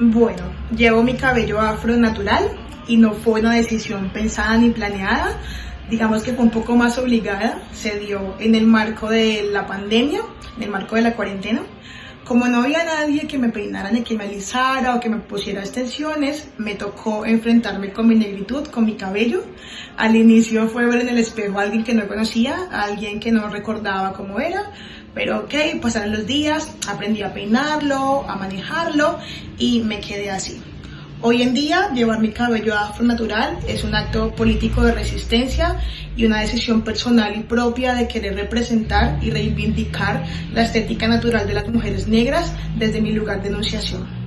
Bueno, llevo mi cabello afro natural y no fue una decisión pensada ni planeada. Digamos que fue un poco más obligada. Se dio en el marco de la pandemia, en el marco de la cuarentena. Como no había nadie que me peinara ni que me alisara o que me pusiera extensiones, me tocó enfrentarme con mi negritud, con mi cabello. Al inicio fue ver en el espejo a alguien que no conocía, a alguien que no recordaba cómo era, pero ok, pasaron los días, aprendí a peinarlo, a manejarlo y me quedé así. Hoy en día, llevar mi cabello afro natural es un acto político de resistencia y una decisión personal y propia de querer representar y reivindicar la estética natural de las mujeres negras desde mi lugar de enunciación.